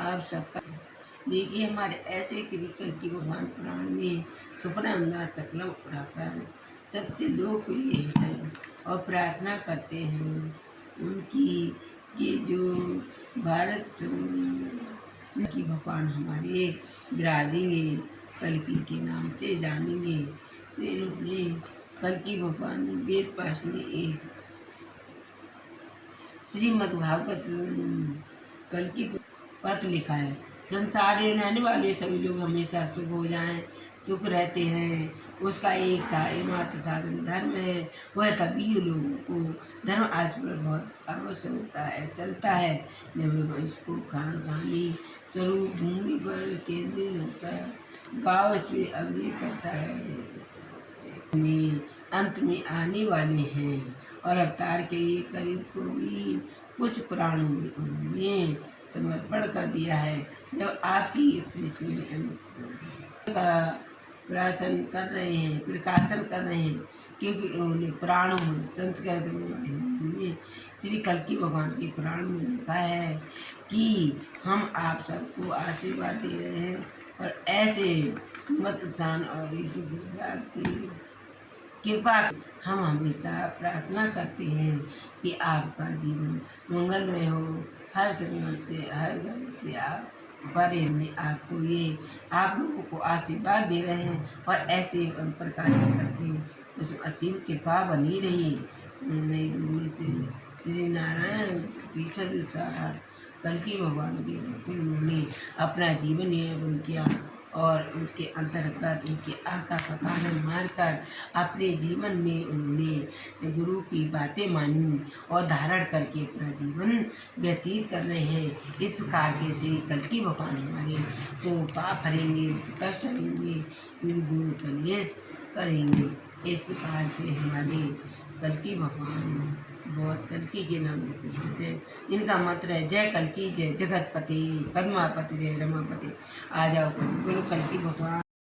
आप सबका देखिए, हमारे ऐसे क्रिकल की भगवान पुराण में सुपना अंदाज सकलम उड़ाकर सबसे लोकप्रिय है और प्रार्थना करते हैं उनकी ये जो भारत की भगवान हमारे विराजेंगे कलकी के नाम से जानेंगे। इन्होंने कलकी भगवान वेद पाठ में एक श्रीमद् भागवत पत्र लिखा है। संसार रहने वाले सभी लोग हमेशा सुख हो जाएँ, सुख रहते हैं। उसका एक सा साधन धर्म है। वह तभी लोगों को धर्म आज पर बहुत अवश्य होता है, चलता है। जब इसको खान खानी स्वरूप भूमि पर केंद्रित होता है। गाँव इस पर अभिनय करता है। अंत में आने वाले हैं। और अवतार के लिए करीब को भी कुछ पुराणों में उन्होंने समर्पण कर दिया है। जब आपकी का प्रकाशन कर रहे हैं, प्रकाशन कर रहे हैं, क्योंकि उन्होंने पुराणों में, संस्कृत में श्री कल्कि भगवान के पुराण में लिखा है कि हम आप सबको आशीर्वाद दे रहे हैं और ऐसे मत जान और ईश्वर कृपा हम हमेशा प्रार्थना करते हैं कि आपका जीवन मंगलमय हो। हर जगह से, हर घर से आप बड़े में आपको ये, आप लोगों को आशीर्वाद दे रहे हैं और ऐसे प्रकाशन करके उसमें असीम कृपा बनी रही। नई से श्री नारायण पीठ सारा कल की भगवान के उन्होंने अपना जीवन यापन किया। और उसके अंतर्गत उनके आका का कानन मारकर अपने जीवन में उन्होंने गुरु की बातें मानी और धारण करके अपना जीवन व्यतीत कर रहे हैं। इस प्रकार के से कल की भगवान हमारे तो पाप हरेंगे कष्ट हरेंगे दूर करेंगे करेंगे। इस प्रकार से हमारे कल की भगवान कल्की के नाम है। इनका मंत्र है, जय कल्की, जय जगतपति, पद्मापति, जय रमापति। आ जाओ बोलो कल्की भगवान।